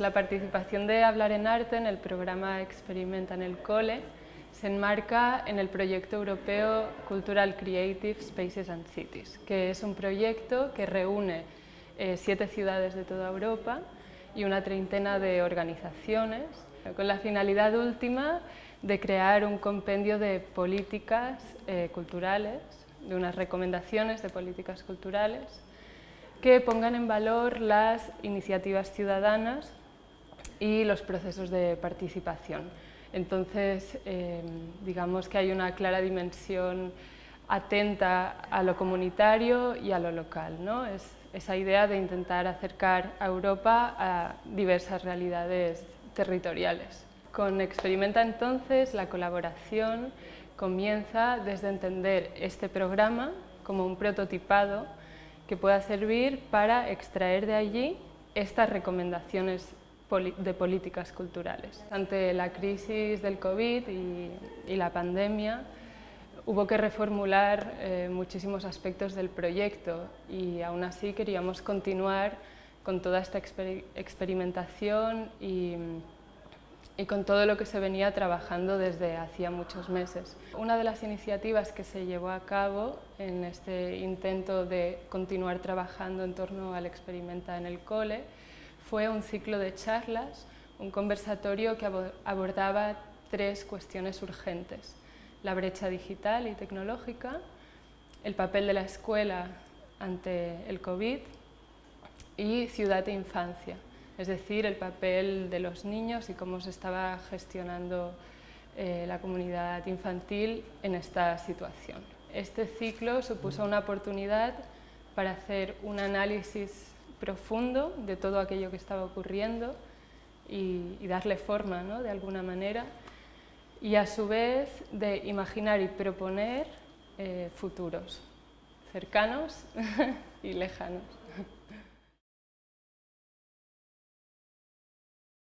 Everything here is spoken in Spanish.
La participación de Hablar en Arte en el programa Experimenta en el Cole se enmarca en el proyecto europeo Cultural Creative Spaces and Cities, que es un proyecto que reúne eh, siete ciudades de toda Europa y una treintena de organizaciones, con la finalidad última de crear un compendio de políticas eh, culturales, de unas recomendaciones de políticas culturales, que pongan en valor las iniciativas ciudadanas y los procesos de participación. Entonces, em, digamos que hay una clara dimensión atenta a lo comunitario y a lo local. ¿no? Es esa idea de intentar acercar a Europa a diversas realidades territoriales. Con Experimenta entonces la colaboración comienza desde entender este programa como un prototipado que pueda servir para extraer de allí estas recomendaciones de políticas culturales. Ante la crisis del COVID y, la pandemia, hubo que reformular eh, muchísimos aspectos del proyecto y aún así queríamos continuar con toda esta experimentación y, con todo lo que se venía trabajando desde hacía muchos meses. Una de las iniciativas que se llevó a cabo en este intento de continuar trabajando en torno al Experimenta en el Cole fue un ciclo de charlas, un conversatorio que abordaba tres cuestiones urgentes. La brecha digital y tecnológica, el papel de la escuela ante el COVID y ciudad e infancia, es decir, el papel de los niños y cómo se estaba gestionando eh, la comunidad infantil en esta situación. Este ciclo supuso una oportunidad para hacer un análisis profundo de todo aquello que estaba ocurriendo y, darle forma ¿no? de alguna manera y a su vez de imaginar y proponer eh, futuros cercanos y lejanos.